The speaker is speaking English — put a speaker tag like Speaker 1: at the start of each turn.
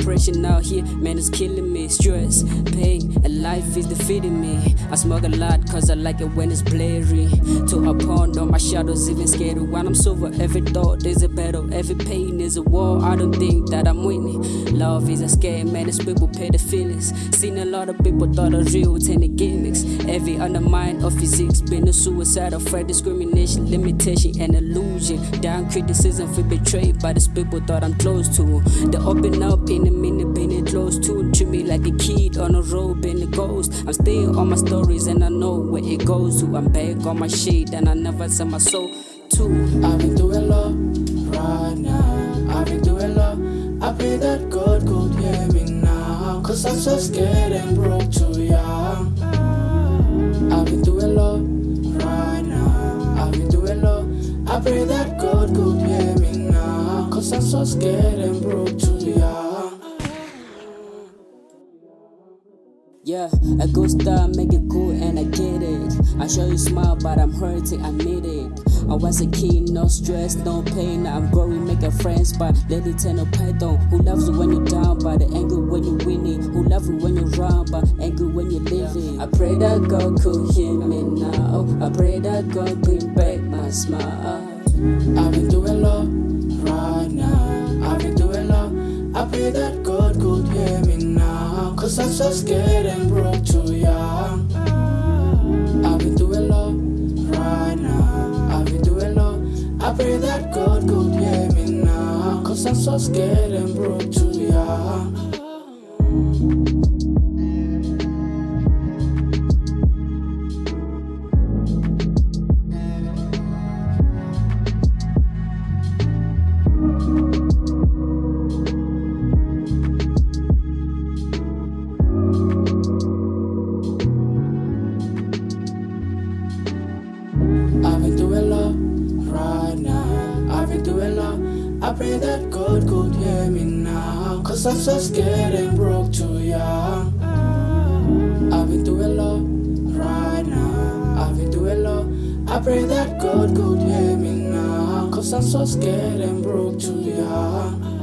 Speaker 1: depression out here, man, it's killing me. Stress, pain, and life is defeating me. I smoke a lot cause I like it when it's blurry. To a pond on my shadows, even scared when I'm sober. Every thought is a every pain is a war. I don't think that I'm winning. Love is a scam, man, it's people pay the feelings. Seen a lot of people thought of real, ten gimmicks. Every undermine of physics, been a suicide, afraid discrimination, limitation, and illusion. Down criticism, feel betrayed by these people thought I'm close to. They open up in a minute, being close to. Treat me like a kid on a road, being a ghost. I'm still on my stories and I know where it goes to. I'm back on my shit and I never sell my soul to.
Speaker 2: I've been through And broke too young. I've been a lot right now. I've been a lot. I pray that God could hear me now. Cause I'm so scared and broke too young.
Speaker 1: Yeah, a good start, make it cool, and I get it. I show you smile, but I'm hurting, I need it. I was a kid, no stress, no pain. I'm growing, making friends, but lady tell no python. Who loves you when you're down, but the angry when you're winning. Who love you when you're wrong, but angry when you're living. I pray that God could hear me now. I pray that God bring back my smile.
Speaker 2: I've been through a lot right now. I've been through a lot. I pray that God could hear me now. Cause I'm so scared and broke too young. I'm so scared and broke too young. I've I pray that God could hear me now. Cause I'm so scared and broke too young. I've been through a lot right now. I've been through a lot. I pray that God could hear me now. Cause I'm so scared and broke too young.